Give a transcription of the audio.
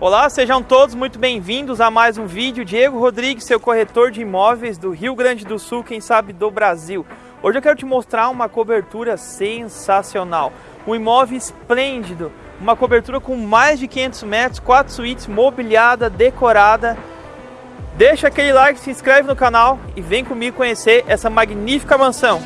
Olá, sejam todos muito bem-vindos a mais um vídeo. Diego Rodrigues, seu corretor de imóveis do Rio Grande do Sul, quem sabe do Brasil. Hoje eu quero te mostrar uma cobertura sensacional, um imóvel esplêndido, uma cobertura com mais de 500 metros, quatro suítes, mobiliada, decorada. Deixa aquele like, se inscreve no canal e vem comigo conhecer essa magnífica mansão.